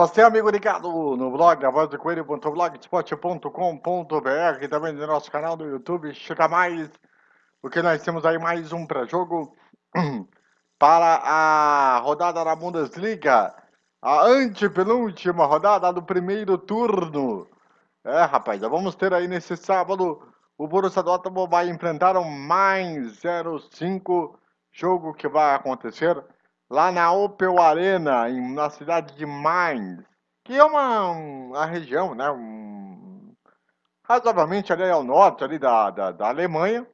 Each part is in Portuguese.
você, amigo ligado no blog, a voz do coelho.blogspot.com.br também no nosso canal do YouTube, chega mais, porque nós temos aí mais um pré-jogo para a rodada da Bundesliga, a antepenúltima rodada do primeiro turno. É, rapaz, vamos ter aí nesse sábado, o Borussia Dortmund vai enfrentar o mais 05, jogo que vai acontecer lá na Opel Arena, em, na cidade de Mainz, que é uma, uma região, né, um, razoavelmente ali ao norte ali da, da, da, Alemanha,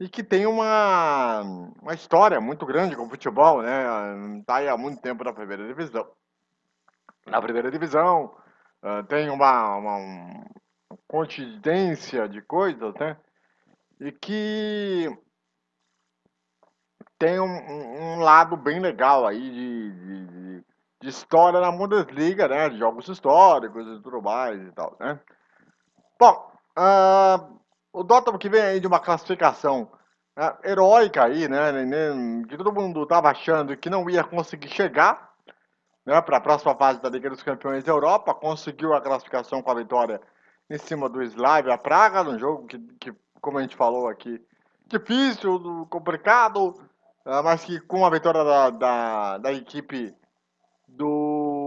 e que tem uma, uma história muito grande com o futebol, né, está aí há muito tempo na primeira divisão. Na primeira divisão, uh, tem uma, uma, uma coincidência de coisas, né, e que tem um, um lado bem legal aí de, de, de, história na Bundesliga, né? De jogos históricos e tudo mais e tal, né? Bom, uh, o Dortmund que vem aí de uma classificação uh, heróica aí, né? Que todo mundo estava achando que não ia conseguir chegar né, para a próxima fase da Liga dos Campeões da Europa, conseguiu a classificação com a vitória em cima do Slavia Praga, num jogo que, que como a gente falou aqui, difícil, complicado, mas que com a vitória da, da, da equipe do,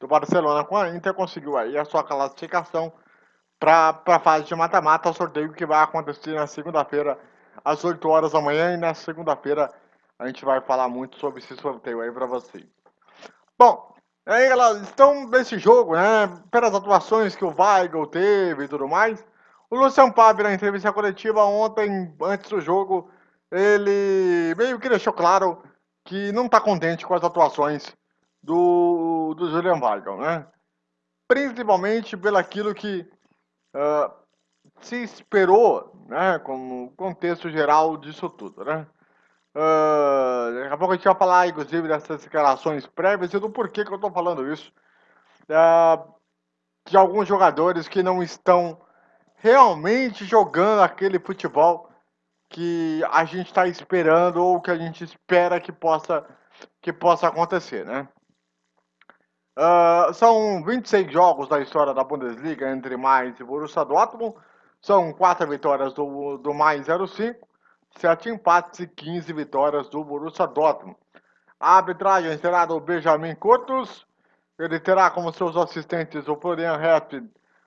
do Barcelona com a Inter, conseguiu aí a sua classificação para a fase de mata-mata, sorteio que vai acontecer na segunda-feira, às 8 horas da manhã, e na segunda-feira a gente vai falar muito sobre esse sorteio aí para vocês. Bom, aí elas estão nesse jogo, né, pelas atuações que o Weigl teve e tudo mais, o Luciano Pablo, na entrevista coletiva ontem, antes do jogo, ele meio que deixou claro que não está contente com as atuações do, do Julian Weigl, né? Principalmente pelo aquilo que uh, se esperou, né, como contexto geral disso tudo, né? Uh, daqui a pouco a gente vai falar, inclusive, dessas declarações prévias e do porquê que eu estou falando isso. Uh, de alguns jogadores que não estão realmente jogando aquele futebol que a gente está esperando ou que a gente espera que possa, que possa acontecer, né? Uh, são 26 jogos da história da Bundesliga entre Mais e Borussia Dortmund. São 4 vitórias do, do Mais 05, 7 empates e 15 vitórias do Borussia Dortmund. A arbitragem será do Benjamin Curtus. Ele terá como seus assistentes o Florian Heft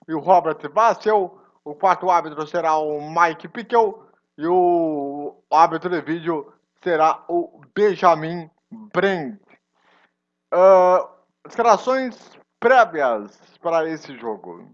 e o Robert Bassel. O quarto árbitro será o Mike Pickel e o árbitro de vídeo será o Benjamin Brent. Uh, escalações prévias para esse jogo.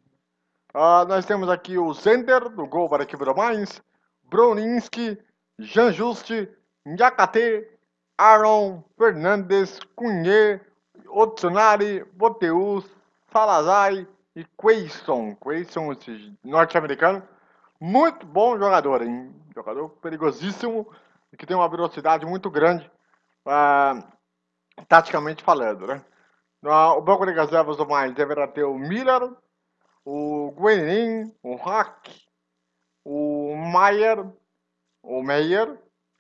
Uh, nós temos aqui o Zender, do gol para a equipe do Mainz, Bruninski, Jean Juste, Nyakate, Aaron, Fernandes, Cunha, Otsunari, Boteus, Salazar e Quayson. Quayson, esse norte-americano. Muito bom jogador, hein? Jogador perigosíssimo e que tem uma velocidade muito grande, uh, taticamente falando, né? No, o banco de reservas do mais deverá ter o Miller, o Guenin, o Hack, o Maier, o Meyer,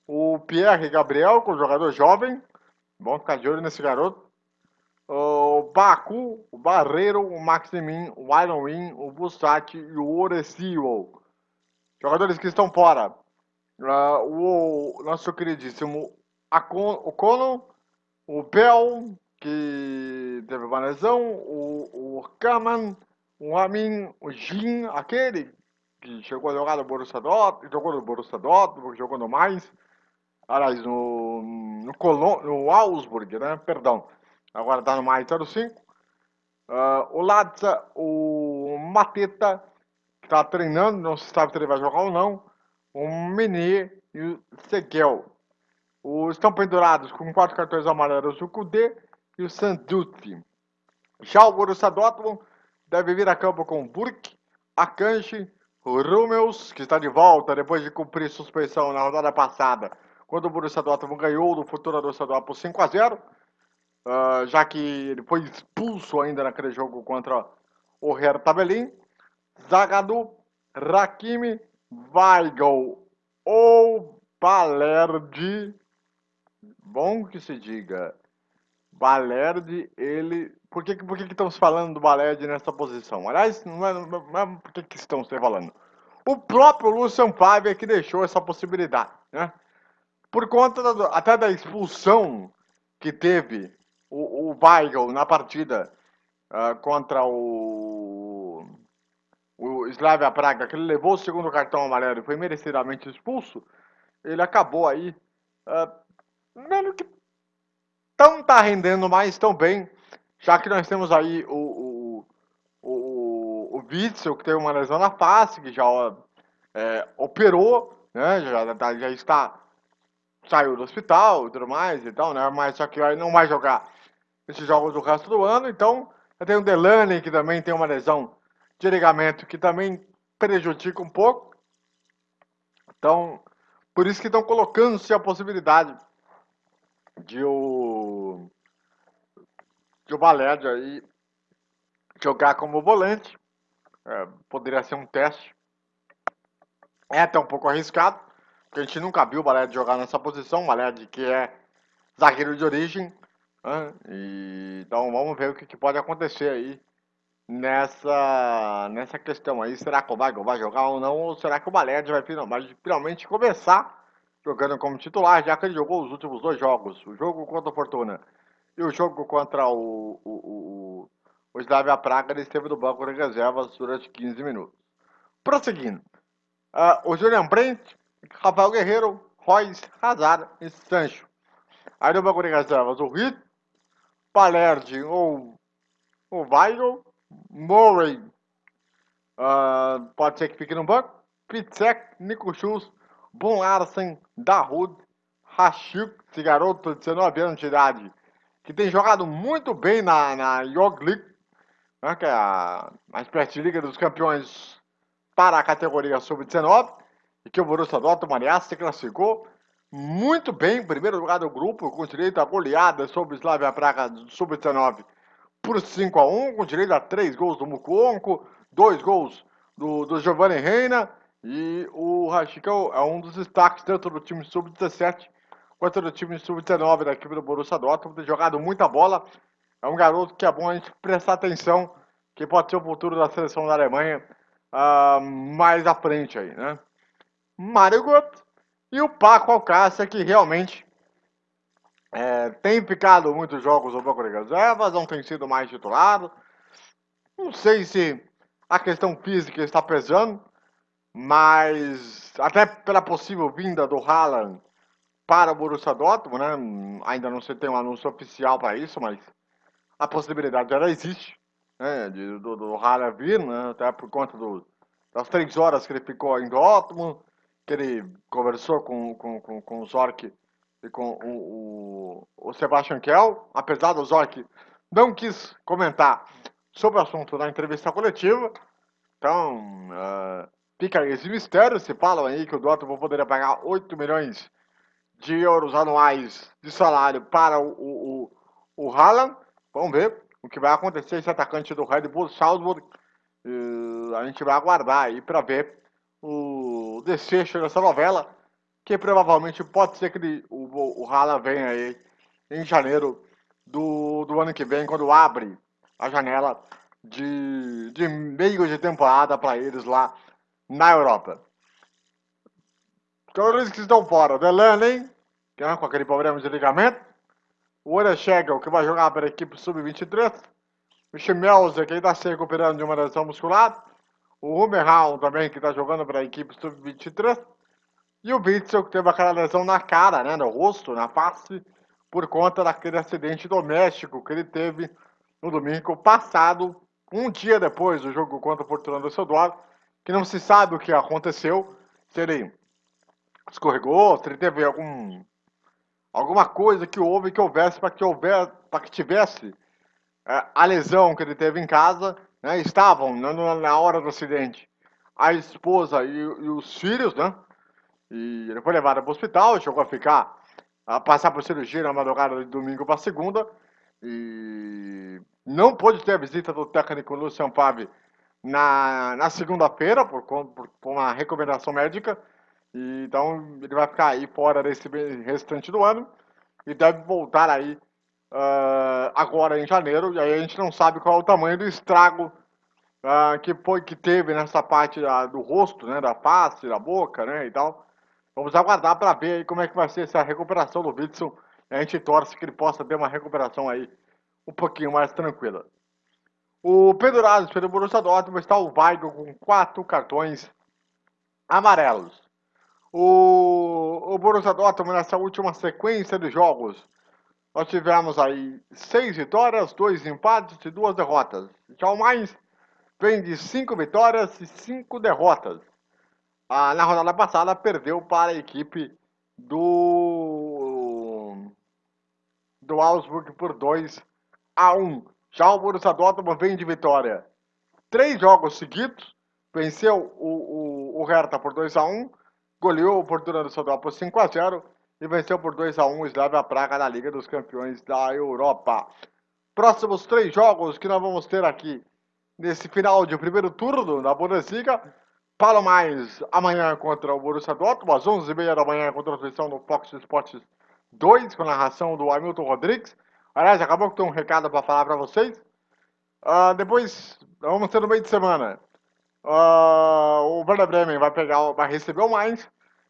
o Pierre Gabriel, com é jogador jovem. Bom ficar de olho nesse garoto o Baku, o Barreiro, o Maximin, o Iron Win, o Bussati e o Orecio. Jogadores que estão fora. Uh, o nosso queridíssimo Acon, o Cono, o Bell, que teve uma lesão, o, o Kaman, o Amin, o Jin, aquele que chegou a jogar no Borussia Dortmund, jogou no Borussia Dortmund, jogou no mais, aliás, no, no, no Augsburg, né, perdão, Agora tá no mais 05. Uh, o Latza, o Mateta, que tá treinando, não se sabe se ele vai jogar ou não. O Menê e o Seguel. Os estão pendurados com quatro cartões amarelos o Kudê e o Sanducci. Já o Borussia Dortmund deve vir a campo com Burke, Akanji, Rummels, que está de volta depois de cumprir suspensão na rodada passada, quando o Borussia Dortmund ganhou do futuro Borussia Dortmund por 5 a 0 uh, já que ele foi expulso ainda naquele jogo contra o Hertha Berlin. Zagadou, Rakimi, Weigl ou Balerdi. Bom que se diga. Balerdi, ele... Por que, por que, que estamos falando do Balerdi nessa posição? Aliás, não é, não é por que, que estamos falando. O próprio Lucian Favre é que deixou essa possibilidade, né? Por conta da, até da expulsão que teve o, o Weigl na partida uh, contra o, o Slavia Praga, que ele levou o segundo cartão amarelo e foi merecidamente expulso, ele acabou aí uh, meio que não tá rendendo mais tão bem, já que nós temos aí o, o, o, o Witzel, que teve uma lesão na face, que já é, operou, né, já, já está, saiu do hospital e tudo mais e tal, né, mas só que não vai jogar esses jogos do resto do ano, então tem o Delaney, que também tem uma lesão de ligamento, que também prejudica um pouco, então, por isso que estão colocando-se a possibilidade de o, de o aí jogar como volante. É, poderia ser um teste. É até um pouco arriscado, porque a gente nunca viu o Valédio jogar nessa posição. O Valédio que é zagueiro de origem. Né? E, então vamos ver o que, que, pode acontecer aí nessa, nessa questão aí. Será que o Valédio vai jogar ou não? Ou será que o Valédio vai finalmente, finalmente começar jogando como titular, já que ele jogou os últimos dois jogos, o jogo contra o Fortuna e o jogo contra o, o, o, o Slavia Praga, ele esteve no banco de reservas durante 15 minutos. Prosseguindo, uh, o Julian Brent, Rafael Guerreiro, Royce, Hazard e Sancho. Aí no banco de reservas, o Hit, Palerdi ou o Weigl, Murray, uh, pode ser que fique no banco, Pitzek, Nico Schultz, Bon Larsen, Dahoud, Rashik, esse garoto de 19 anos de idade, que tem jogado muito bem na, na York League, né, que é a, a espécie de Liga dos Campeões para a categoria sub-19, e que o Borussia Dortmund, aliás, se classificou muito bem em primeiro lugar do grupo, com direito a goleada sobre Slavia Praga sub-19 por 5 a 1 com direito a 3 gols do Mukuonko, 2 gols do, do Giovanni Reina, e o Rashik é, um dos destaques tanto do time sub-17 quanto do time sub-19 da equipe do Borussia Dortmund. Tem jogado muita bola. É um garoto que é bom a gente prestar atenção, que pode ser o futuro da seleção da Alemanha uh, mais à frente aí, né? Mário Götze e o Paco Alcácer, que realmente é, tem ficado muitos jogos no banco de reservas, não tem sido mais titulado. Não sei se a questão física está pesando, mas até pela possível vinda do Haaland para o Borussia Dortmund, né? Ainda não se tem um anúncio oficial para isso, mas a possibilidade já existe, né? De, do, do Haaland vir, né? Até por conta do, das três horas que ele ficou em Dortmund, que ele conversou com, com, com, com o Zorc e com o, o, o Sebastian Kell, apesar do Zorc não quis comentar sobre o assunto na entrevista coletiva, então... Uh, Fica esse mistério, se falam aí que o Dortmund poderia pagar 8 milhões de euros anuais de salário para o, o, o, o Haaland. Vamos ver o que vai acontecer esse atacante do Red Bull Salzburg. Uh, a gente vai aguardar aí para ver o desfecho dessa novela, que provavelmente pode ser que ele, o, o Haaland venha aí em janeiro do, do ano que vem, quando abre a janela de, de meio de temporada para eles lá na Europa. Jogadores que estão fora. Delaney, que é com aquele problema de ligamento. O Orechegel, que vai jogar para a equipe sub-23. O Schmelzer, que está se recuperando de uma lesão muscular. O Hummerhaun também, que está jogando para a equipe sub-23. E o Witzel, que teve aquela lesão na cara, né, no rosto, na face, por conta daquele acidente doméstico que ele teve no domingo passado, um dia depois do jogo contra o Fortuna do Düsseldorf, que não se sabe o que aconteceu, se ele escorregou, se ele teve algum alguma coisa que houve que houvesse para que que tivesse é, a lesão que ele teve em casa, né, estavam né, na hora do acidente a esposa e, e, os filhos, né? E ele foi levado para o hospital, chegou a ficar a passar por cirurgia na madrugada de domingo para segunda e não pôde ter a visita do técnico Lucian Favre na, na segunda-feira, por, por, por, uma recomendação médica. E, então ele vai ficar aí fora desse restante do ano e deve voltar aí uh, agora em janeiro, e aí a gente não sabe qual é o tamanho do estrago uh, que foi que teve nessa parte uh, do rosto, né, da face, da boca, né, e tal. Vamos aguardar para ver como é que vai ser essa recuperação do Witzel. A gente torce que ele possa ter uma recuperação aí um pouquinho mais tranquila. O pendurado pelo Borussia Dortmund está o Weigl com quatro cartões amarelos. O, o Borussia Dortmund nessa última sequência de jogos, nós tivemos aí seis vitórias, dois empates e duas derrotas. Já o mais vem de cinco vitórias e cinco derrotas. Ah, na rodada passada perdeu para a equipe do do Augsburg por 2 a 1. Já o Borussia Dortmund vem de vitória. Três jogos seguidos, venceu o, o, o Hertha por 2 a 1 goleou o Portugal do Sodró por 5 a 0 e venceu por 2 a 1 o Slavia Praga na Liga dos Campeões da Europa. Próximos três jogos que nós vamos ter aqui nesse final de primeiro turno da Bundesliga. Falo mais amanhã contra o Borussia Dortmund, às 11h30 da manhã, com transmissão no Fox Sports 2, com narração do Hamilton Rodrigues. Aliás, acabou que tem um recado para falar para vocês. Uh, depois, vamos ter no meio de semana. Uh, o Werder Bremen vai pegar, vai receber o Mainz.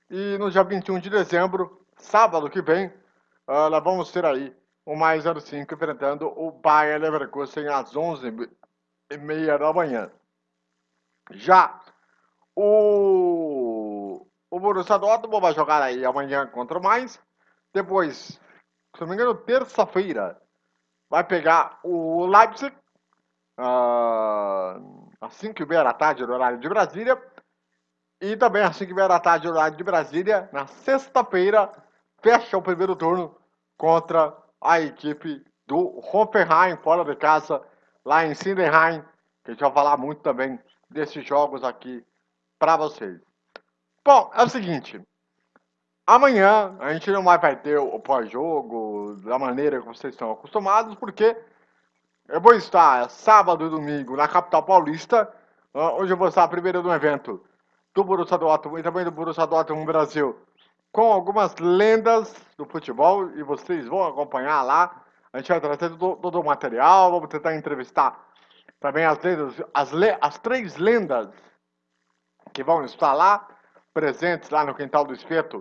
E no dia 21 de dezembro, sábado que vem, uh, nós vamos ter aí o mais 05 enfrentando o Bayern Leverkusen às 11h30 da manhã. Já o, o Borussia Dortmund vai jogar aí amanhã contra o Mainz. Depois, se não me engano, terça-feira, vai pegar o Leipzig. Uh, às 5 e meia da tarde, no horário de Brasília. E também às 5 e meia da tarde, no horário de Brasília, na sexta-feira, fecha o primeiro turno contra a equipe do Hoffenheim, fora de casa, lá em Sindenheim, que a gente vai falar muito também desses jogos aqui para vocês. Bom, é o seguinte, amanhã a gente não vai ter o pós-jogo da maneira que vocês estão acostumados, porque eu vou estar sábado e domingo na capital paulista, onde eu vou estar primeiro no evento do Borussia Dortmund e também do Borussia Dortmund Brasil, com algumas lendas do futebol e vocês vão acompanhar lá. A gente vai trazer todo, todo o material, vamos tentar entrevistar também as lendas, as, le, as três lendas que vão estar lá, presentes lá no Quintal do Espeto,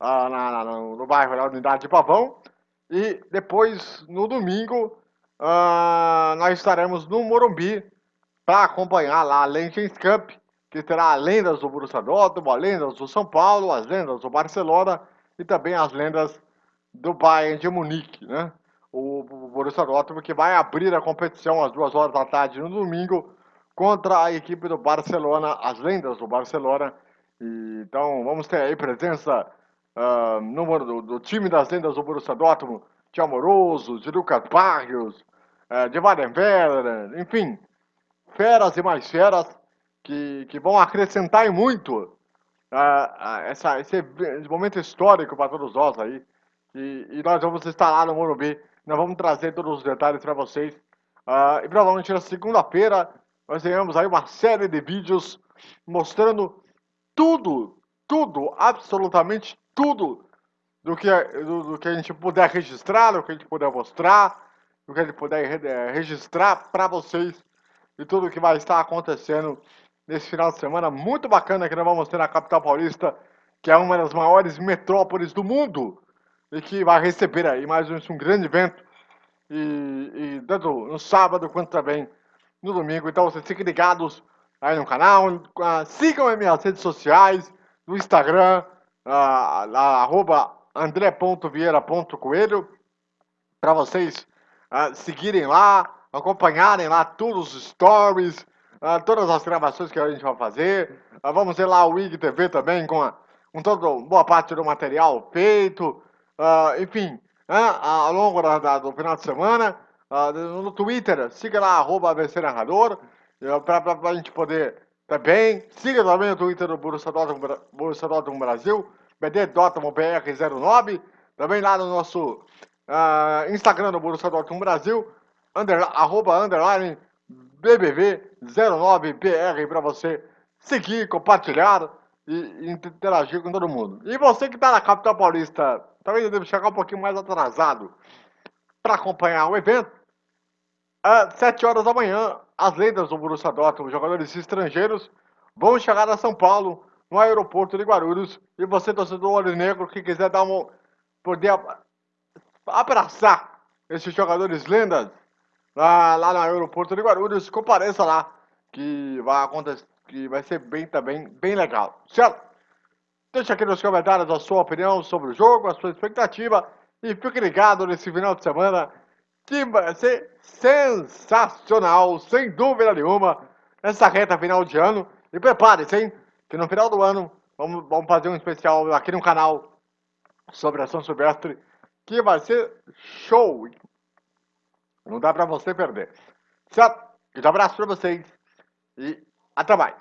uh, na, na, no, no bairro da Unidade de Pavão. E depois, no domingo, uh, nós estaremos no Morumbi para acompanhar lá a Legends Cup, que terá lendas do Borussia Dortmund, lendas do São Paulo, as lendas do Barcelona e também as lendas do Bayern de Munique, né? O Borussia Dortmund que vai abrir a competição às duas horas da tarde no domingo contra a equipe do Barcelona, as lendas do Barcelona. E, então vamos ter aí presença uh, do, do, time das lendas do Borussia Dortmund, de Amoroso, de Lucas Barrios, uh, de Weidenfeller, enfim, feras e mais feras que, que vão acrescentar muito uh, essa, esse momento histórico para todos nós aí. E, e, nós vamos estar lá no Morumbi, nós vamos trazer todos os detalhes para vocês. Uh, e provavelmente na segunda-feira nós teremos aí uma série de vídeos mostrando tudo, tudo, absolutamente tudo do que, do, do, que a gente puder registrar, do que a gente puder mostrar, do que a gente puder é, registrar para vocês e tudo que vai estar acontecendo nesse final de semana muito bacana que nós vamos ter na capital paulista, que é uma das maiores metrópoles do mundo e que vai receber aí mais um, um grande evento e, e tanto no sábado quanto também no domingo. Então vocês fiquem ligados aí no canal, uh, sigam as minhas redes sociais, no Instagram, uh, arroba andré.vieira.coelho, para vocês uh, seguirem lá, acompanharem lá todos os stories, uh, todas as gravações que a gente vai fazer. Uh, vamos ter lá o IGTV também com, a, com toda boa parte do material feito. enfim, ao longo da, da, do final de semana, no Twitter, siga lá, arroba ABC Narrador, para a gente poder também. Siga também o Twitter do Borussia Dortmund, Brasil, BD Dortmund BR09. Também lá no nosso uh, Instagram do Borussia Dortmund Brasil, under, arroba underline BBV09BR para você seguir, compartilhar e, interagir com todo mundo. E você que está na capital paulista, talvez deve chegar um pouquinho mais atrasado para acompanhar o evento, às 7 horas da manhã, as lendas do Borussia Dortmund, jogadores estrangeiros, vão chegar a São Paulo, no aeroporto de Guarulhos, e você, torcedor olho negro, que quiser dar uma, poder abraçar esses jogadores lendas lá, lá no aeroporto de Guarulhos, compareça lá, que vai acontecer, que vai ser bem também, bem legal, certo? Deixa aqui nos comentários a sua opinião sobre o jogo, a sua expectativa, e fique ligado nesse final de semana, que vai ser sensacional, sem dúvida nenhuma, essa reta final de ano. E prepare-se, hein? Que no final do ano vamos, vamos fazer um especial aqui no canal sobre a São Silvestre, que vai ser show. Não dá para você perder. Certo? Um abraço para vocês e até mais.